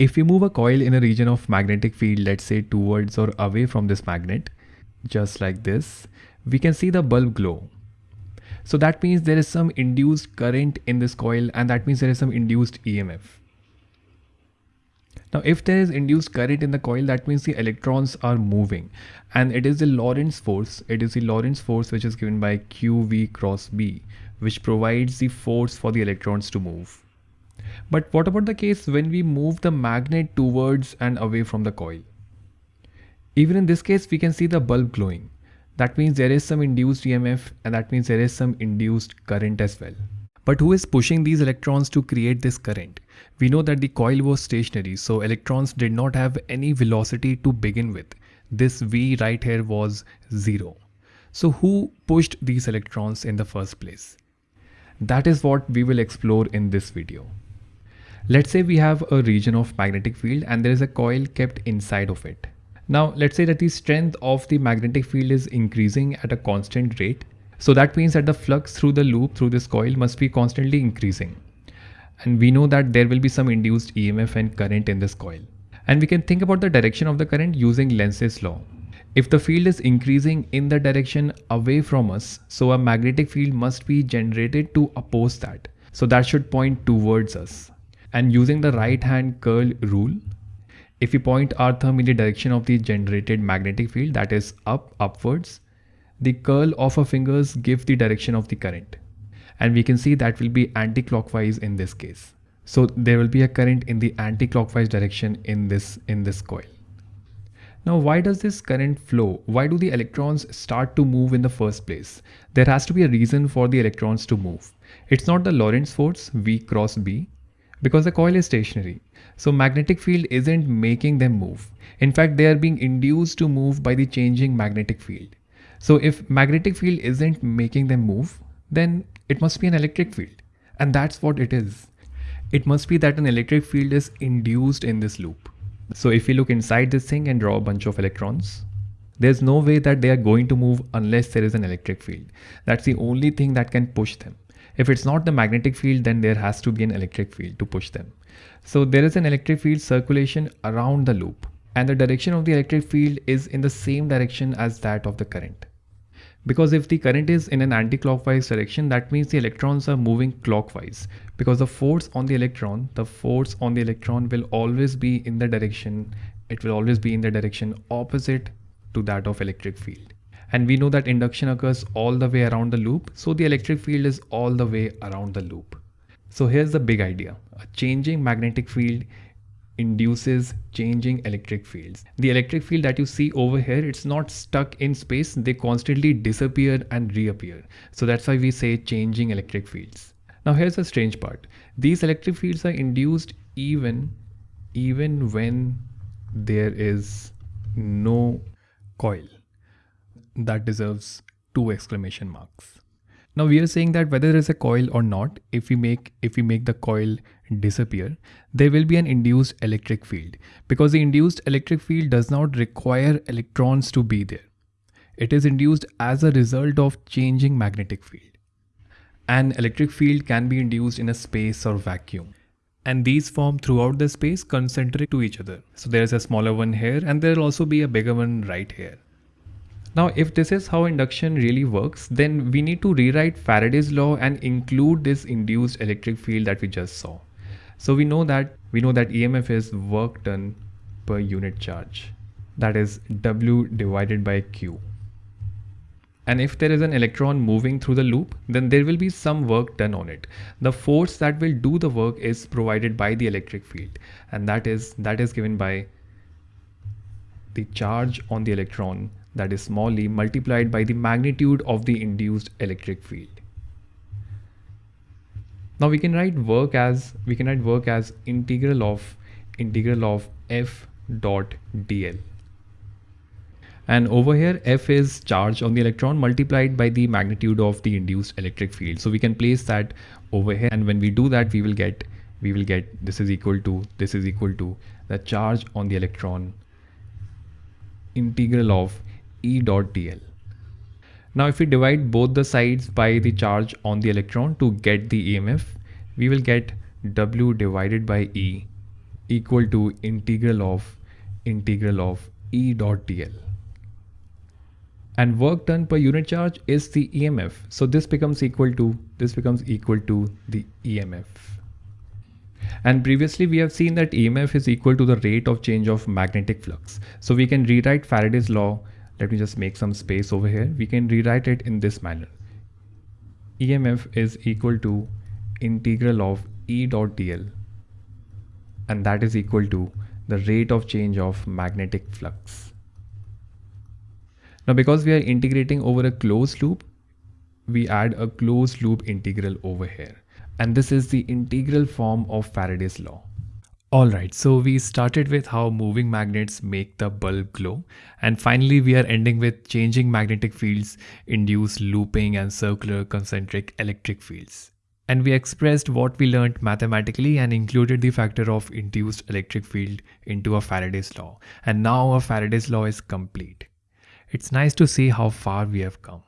If we move a coil in a region of magnetic field, let's say towards or away from this magnet, just like this, we can see the bulb glow. So that means there is some induced current in this coil and that means there is some induced EMF. Now if there is induced current in the coil that means the electrons are moving and it is the Lorentz force it is the Lorentz force which is given by QV cross B which provides the force for the electrons to move. But what about the case when we move the magnet towards and away from the coil? Even in this case, we can see the bulb glowing. That means there is some induced EMF and that means there is some induced current as well. But who is pushing these electrons to create this current? We know that the coil was stationary, so electrons did not have any velocity to begin with. This V right here was zero. So who pushed these electrons in the first place? That is what we will explore in this video. Let's say we have a region of magnetic field and there is a coil kept inside of it. Now let's say that the strength of the magnetic field is increasing at a constant rate. So that means that the flux through the loop through this coil must be constantly increasing. And we know that there will be some induced EMF and current in this coil. And we can think about the direction of the current using Lenz's law. If the field is increasing in the direction away from us, so a magnetic field must be generated to oppose that. So that should point towards us and using the right hand curl rule if we point our thumb in the direction of the generated magnetic field that is up upwards the curl of our fingers give the direction of the current. And we can see that will be anti-clockwise in this case. So there will be a current in the anti-clockwise direction in this in this coil. Now why does this current flow? Why do the electrons start to move in the first place? There has to be a reason for the electrons to move. It's not the lorentz force v cross b because the coil is stationary. So magnetic field isn't making them move. In fact, they are being induced to move by the changing magnetic field. So if magnetic field isn't making them move, then it must be an electric field. And that's what it is. It must be that an electric field is induced in this loop. So if we look inside this thing and draw a bunch of electrons, there's no way that they are going to move unless there is an electric field. That's the only thing that can push them. If it's not the magnetic field, then there has to be an electric field to push them. So there is an electric field circulation around the loop and the direction of the electric field is in the same direction as that of the current. Because if the current is in an anti-clockwise direction, that means the electrons are moving clockwise. Because the force on the electron, the force on the electron will always be in the direction, it will always be in the direction opposite to that of electric field and we know that induction occurs all the way around the loop. So the electric field is all the way around the loop. So here's the big idea. A changing magnetic field induces changing electric fields. The electric field that you see over here it's not stuck in space. They constantly disappear and reappear. So that's why we say changing electric fields. Now here's the strange part. These electric fields are induced even even when there is no coil that deserves two exclamation marks. Now we are saying that whether there is a coil or not, if we make if we make the coil disappear, there will be an induced electric field because the induced electric field does not require electrons to be there. It is induced as a result of changing magnetic field. An electric field can be induced in a space or vacuum and these form throughout the space concentric to each other. So there is a smaller one here and there will also be a bigger one right here. Now, if this is how induction really works, then we need to rewrite Faraday's law and include this induced electric field that we just saw. So we know that we know that EMF is work done per unit charge. That is W divided by Q. And if there is an electron moving through the loop, then there will be some work done on it. The force that will do the work is provided by the electric field. And that is that is given by the charge on the electron that is small e multiplied by the magnitude of the induced electric field. Now we can write work as we can write work as integral of integral of f dot dl. And over here f is charge on the electron multiplied by the magnitude of the induced electric field. So we can place that over here and when we do that we will get we will get this is equal to this is equal to the charge on the electron integral of E dot dl. Now if we divide both the sides by the charge on the electron to get the EMF, we will get W divided by E equal to integral of integral of E dot dl. And work done per unit charge is the EMF. So this becomes equal to, this becomes equal to the EMF. And previously we have seen that EMF is equal to the rate of change of magnetic flux. So we can rewrite Faraday's law. Let me just make some space over here. We can rewrite it in this manner. EMF is equal to integral of E dot dl and that is equal to the rate of change of magnetic flux. Now because we are integrating over a closed loop, we add a closed loop integral over here. And this is the integral form of Faraday's law. Alright, so we started with how moving magnets make the bulb glow and finally we are ending with changing magnetic fields induce looping and circular concentric electric fields. And we expressed what we learned mathematically and included the factor of induced electric field into a Faraday's law. And now a Faraday's law is complete. It's nice to see how far we have come.